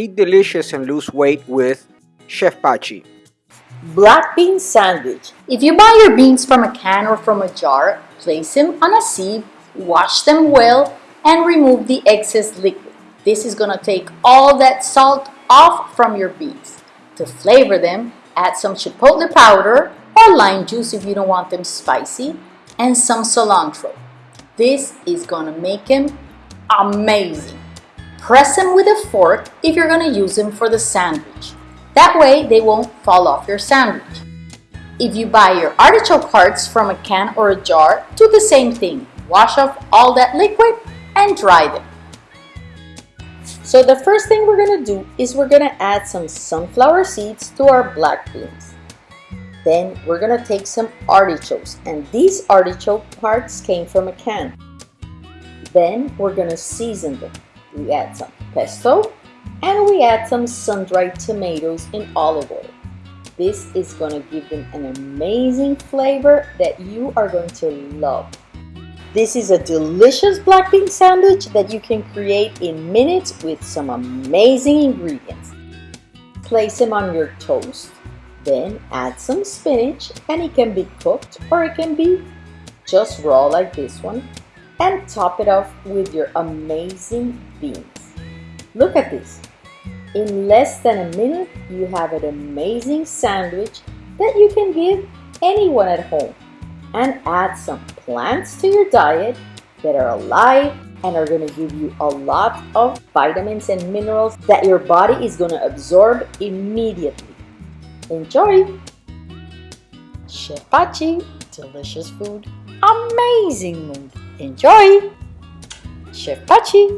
Eat delicious and lose weight with Chef Pachi. Black bean sandwich. If you buy your beans from a can or from a jar, place them on a sieve, wash them well, and remove the excess liquid. This is gonna take all that salt off from your beans. To flavor them, add some chipotle powder or lime juice if you don't want them spicy, and some cilantro. This is gonna make them amazing. Press them with a fork if you're gonna use them for the sandwich. That way they won't fall off your sandwich. If you buy your artichoke hearts from a can or a jar, do the same thing. Wash off all that liquid and dry them. So the first thing we're gonna do is we're gonna add some sunflower seeds to our black beans. Then we're gonna take some artichokes and these artichoke hearts came from a can. Then we're gonna season them. We add some pesto and we add some sun-dried tomatoes in olive oil. This is going to give them an amazing flavor that you are going to love. This is a delicious black bean sandwich that you can create in minutes with some amazing ingredients. Place them on your toast, then add some spinach and it can be cooked or it can be just raw like this one and top it off with your amazing beans. Look at this. In less than a minute, you have an amazing sandwich that you can give anyone at home and add some plants to your diet that are alive and are going to give you a lot of vitamins and minerals that your body is going to absorb immediately. Enjoy! Chef delicious food, amazing mood. Enjoy! Chef Pachi!